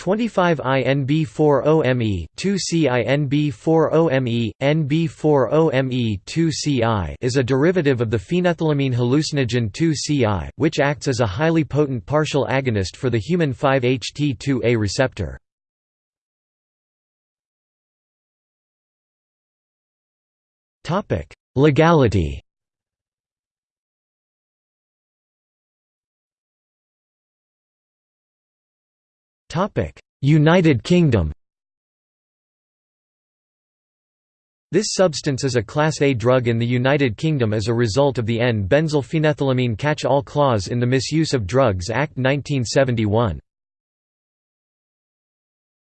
25I-NBOMe, 2C-I-NBOMe, NBOMe 2C-I is a derivative of the phenethylamine hallucinogen 2C-I, which acts as a highly potent partial agonist for the human 5-HT2A receptor. Legality United Kingdom This substance is a Class A drug in the United Kingdom as a result of the N-benzylphenethylamine catch-all clause in the Misuse of Drugs Act 1971.